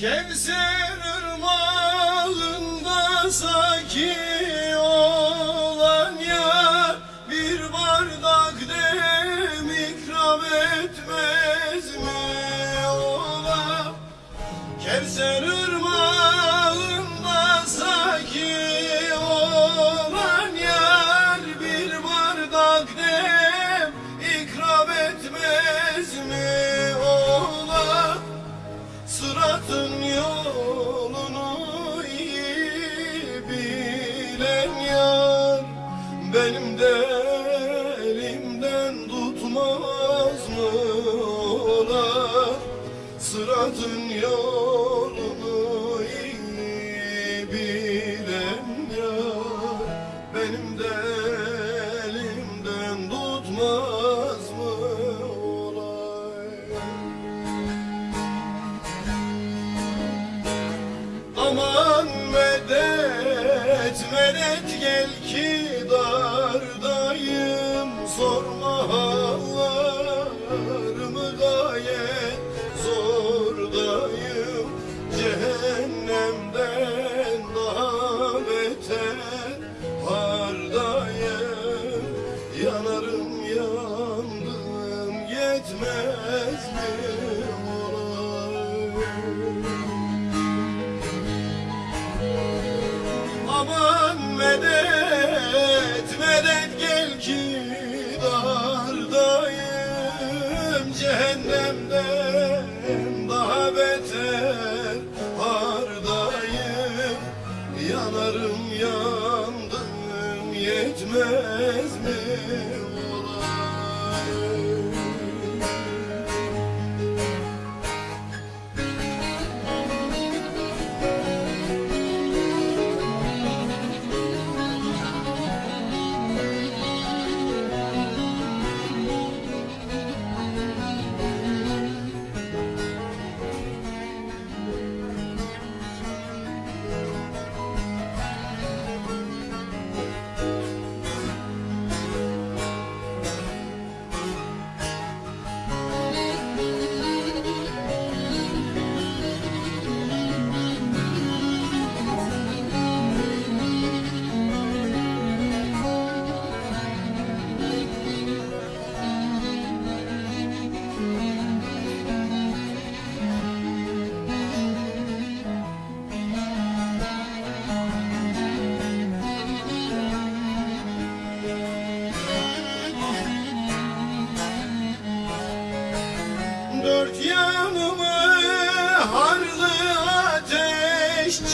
Kevser ırmağında saki olan yar Bir bardak dem ikram etmez mi ola? Kevser Benim de elimden tutmaz mı ola Sıratın yolunu iyi bilen yar. Benim de elimden tutmaz mı olay? Aman medet medet gel ki yetmez mi Aman medet medet gel ki dardayım. Cehennemden daha beter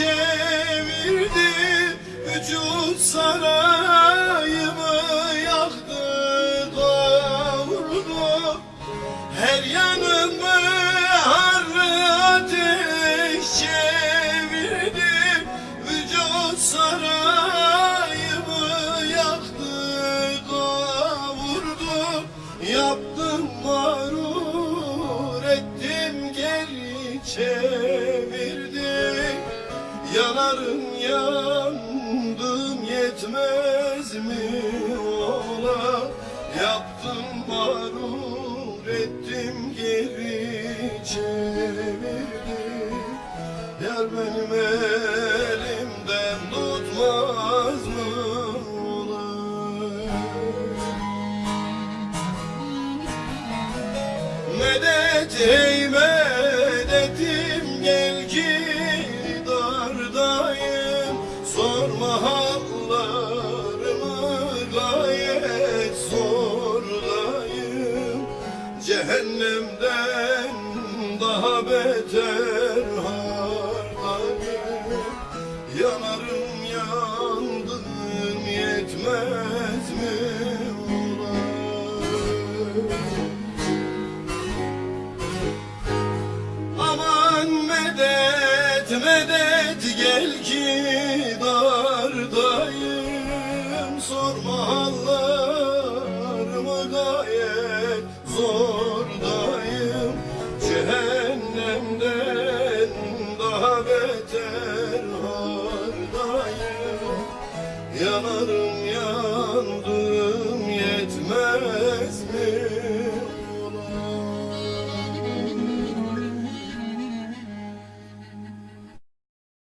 çevirdi Vücut sarayımı yaktı kavurdu Her yanımı harlı ateş çevirdi Vücut sarayımı yaktı kavurdu Yaptım mağrur ettim geri çevirdi Yanarım yandım yetmez mi ola? Yaptım mağrur ettim geri çevirdi Yar benim elimden tutmaz mı olay Medet ey Aman medet medet gel ki dardayım. Sorma hallarıma gayet zordayım. Cehennemde